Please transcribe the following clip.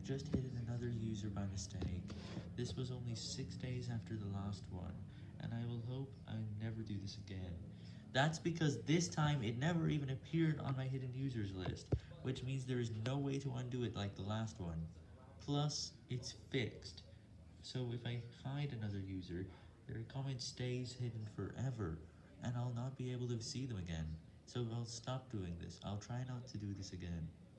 I've just hidden another user by mistake. This was only 6 days after the last one, and I will hope I never do this again. That's because this time it never even appeared on my hidden users list, which means there is no way to undo it like the last one. Plus, it's fixed. So if I hide another user, their comment stays hidden forever, and I'll not be able to see them again. So I'll stop doing this. I'll try not to do this again.